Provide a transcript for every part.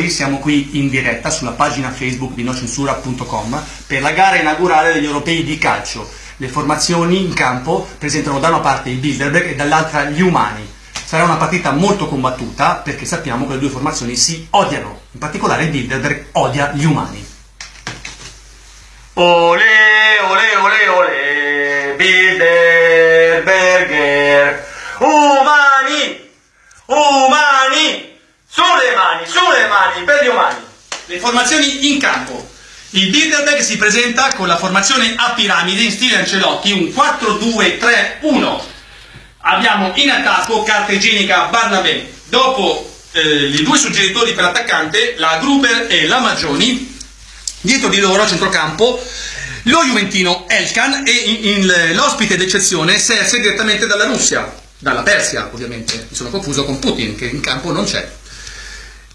signori, siamo qui in diretta sulla pagina Facebook di nocensura.com per la gara inaugurale degli europei di calcio. Le formazioni in campo presentano da una parte i Bilderberg e dall'altra gli umani. Sarà una partita molto combattuta perché sappiamo che le due formazioni si odiano, in particolare il Bilderberg odia gli umani. Ole, ole, ole, ole, Bilderberger, umani, umani, sulle mani, sulle mani, per gli umani. Le formazioni in campo. Il Bilderberg si presenta con la formazione a piramide in stile Ancelotti, un 4-2-3-1. Abbiamo in attacco carta igienica Barnabé. Dopo eh, i due suggeritori per l'attaccante, la Gruber e la Maggioni. Dietro di loro a centrocampo lo Juventino Elkan e l'ospite d'eccezione Serse direttamente dalla Russia, dalla Persia ovviamente, mi sono confuso con Putin che in campo non c'è.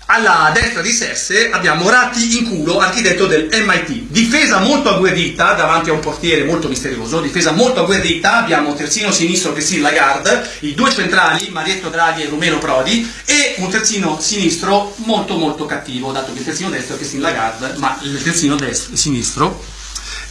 Alla destra di Serse abbiamo Ratti in culo, architetto del MIT. Difesa molto agguerrita davanti a un portiere molto misterioso, difesa molto agguerrita, abbiamo terzino sinistro Christine Lagarde, i due centrali, Marietto Draghi e Romero Prodi, e un terzino sinistro molto molto cattivo, dato che il terzino destro è Christine Lagarde, ma il terzino destro, sinistro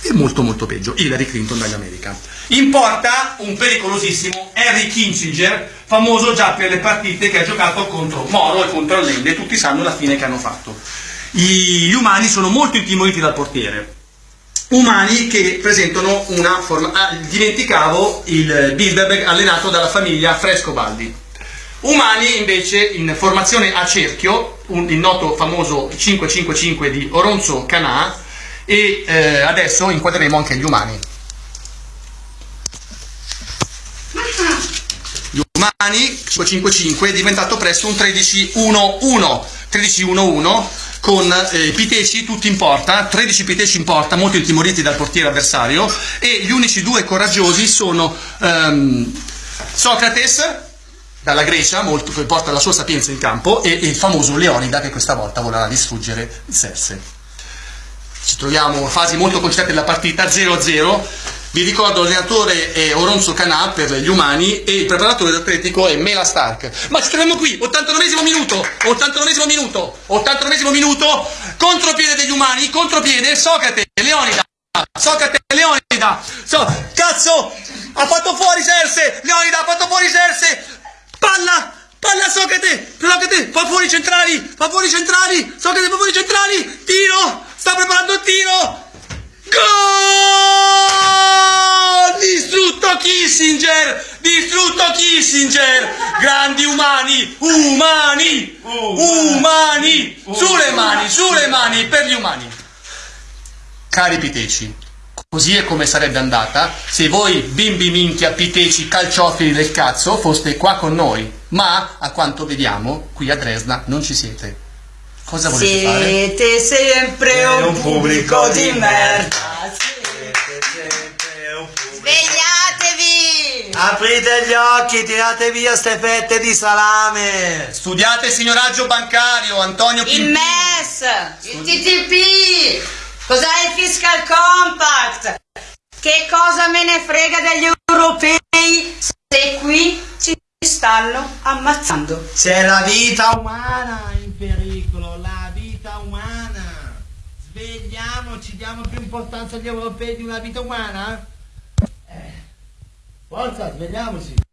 è molto molto peggio, Hillary Clinton dall'America. In porta un pericolosissimo Harry Kissinger, famoso già per le partite che ha giocato contro Moro e contro Allende, tutti sanno la fine che hanno fatto. Gli umani sono molto intimoriti dal portiere, umani che presentano una forma... Ah, dimenticavo il Bilderberg allenato dalla famiglia Frescobaldi. Umani invece in formazione a cerchio, un, il noto famoso 5-5-5 di Oronzo Canà, e eh, adesso inquadreremo anche gli umani. Gli umani 555 è diventato presto un 13-1-1, 13-1-1 con eh, Piteci tutti in porta, 13 Piteci in porta, molto intimoriti dal portiere avversario e gli unici due coraggiosi sono ehm, Socrates dalla Grecia, molto, che porta la sua sapienza in campo, e, e il famoso Leonida che questa volta vorrà distruggere Serse ci troviamo a fasi molto concerte della partita 0-0 vi ricordo l'allenatore è Oronzo Canà per gli umani e il preparatore dell'atletico è Mela Stark. Ma ci troviamo qui 89 minuto 89 minuto 89 minuto contropiede degli umani contropiede Socrate Leonida Socrate Leonida. So, cazzo ha fatto fuori Serse Leonida ha fatto fuori Serse. Palla Socrate fa fuori i centrali! Fa fuori i centrali! Socrate fa fuori i centrali! Tiro! Sta preparando il tiro! Gol! Distrutto Kissinger! Distrutto Kissinger! Grandi umani umani umani! Sulle mani sulle mani per gli umani. Cari piteci Così è come sarebbe andata se voi bimbi minchia piteci calciofili del cazzo foste qua con noi, ma a quanto vediamo qui a Dresda non ci siete. Cosa volete Siete fare? Siete sempre un, un pubblico di merda. Svegliatevi! Aprite gli occhi, tirate via ste fette di salame! Studiate il signoraggio bancario, Antonio Il MES! Il TTP! Cos'è il Fiscal Compact? Che cosa me ne frega degli europei se qui ci stanno ammazzando? C'è la vita umana in pericolo, la vita umana! Svegliamoci, diamo più importanza agli europei di una vita umana? Eh, forza, svegliamoci!